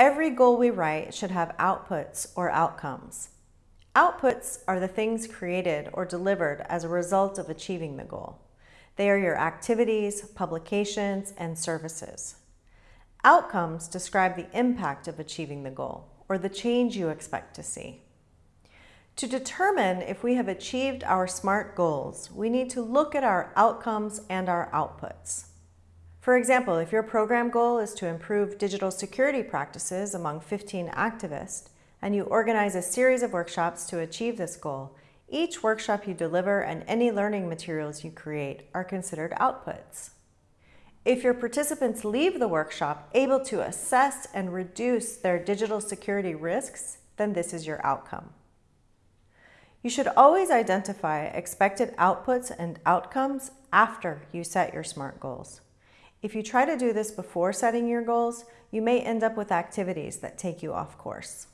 Every goal we write should have outputs or outcomes. Outputs are the things created or delivered as a result of achieving the goal. They are your activities, publications, and services. Outcomes describe the impact of achieving the goal or the change you expect to see. To determine if we have achieved our SMART goals, we need to look at our outcomes and our outputs. For example, if your program goal is to improve digital security practices among 15 activists, and you organize a series of workshops to achieve this goal, each workshop you deliver and any learning materials you create are considered outputs. If your participants leave the workshop able to assess and reduce their digital security risks, then this is your outcome. You should always identify expected outputs and outcomes after you set your SMART goals. If you try to do this before setting your goals, you may end up with activities that take you off course.